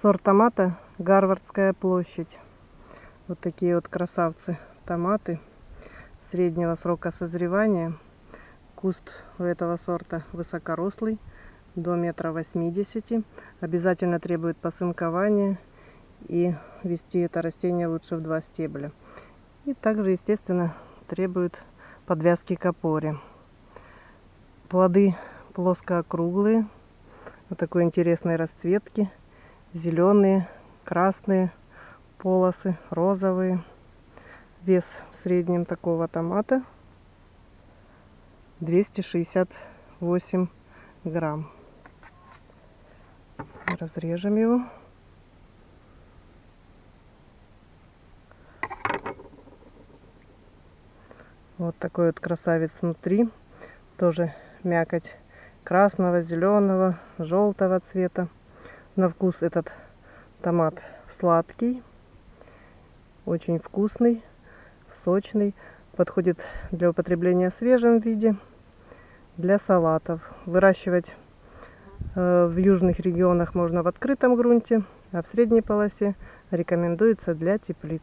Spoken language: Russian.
Сорт томата Гарвардская площадь. Вот такие вот красавцы томаты среднего срока созревания. Куст у этого сорта высокорослый, до метра восьмидесяти. Обязательно требует посынкования и вести это растение лучше в два стебля. И также, естественно, требует подвязки к опоре. Плоды плоско-округлые, вот такой интересной расцветки зеленые, красные полосы, розовые. Вес в среднем такого томата 268 грамм. Разрежем его. Вот такой вот красавец внутри. Тоже мякоть красного, зеленого, желтого цвета. На вкус этот томат сладкий, очень вкусный, сочный. Подходит для употребления в свежем виде, для салатов. Выращивать э, в южных регионах можно в открытом грунте, а в средней полосе рекомендуется для теплиц.